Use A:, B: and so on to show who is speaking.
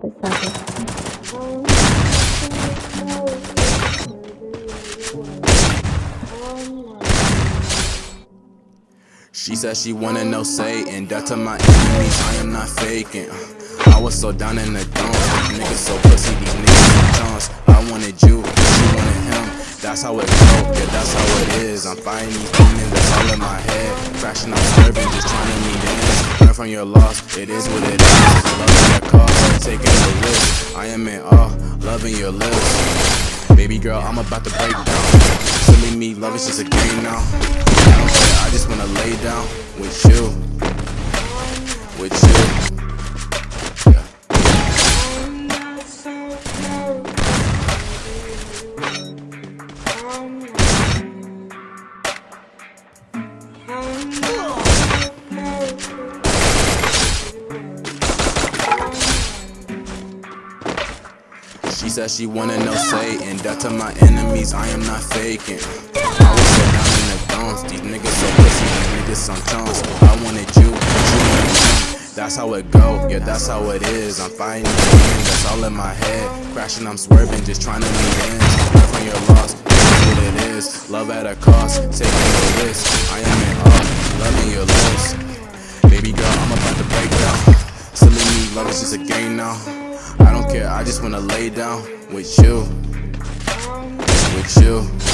A: pesado. She said she wanna know Satan, that to my enemies, I am not faking. Uh, I was so down in the dumps, niggas so pussy, these niggas so chunks. I wanted you, she wanted that's how it go, yeah, that's how it is. I'm fighting these demons, that's all in my head. Crashing, I'm swerving, just trying to meet ends. Learn from your loss, it is what it is. At a cost, taking the risk. I am in awe, loving your lips. Baby girl, I'm about to break down. Silly me, love is just a game now. I I just wanna lay down with you. With you. She said she wanna know Satan, death to my enemies, I am not faking. I was so down in the dumps, these niggas so pussy, these niggas some chunks. I wanted you, but you. That's how it go, yeah, that's how it is. I'm fighting again, that's all in my head. Crashing, I'm swerving, just trying to meet ends. Learn from your loss, what it is. Love at a cost, taking a risk. I am in awe, loving your lips. Baby girl, I'm about to break down. Silly me, love is just a game now. I care, I just wanna lay down with you. With you.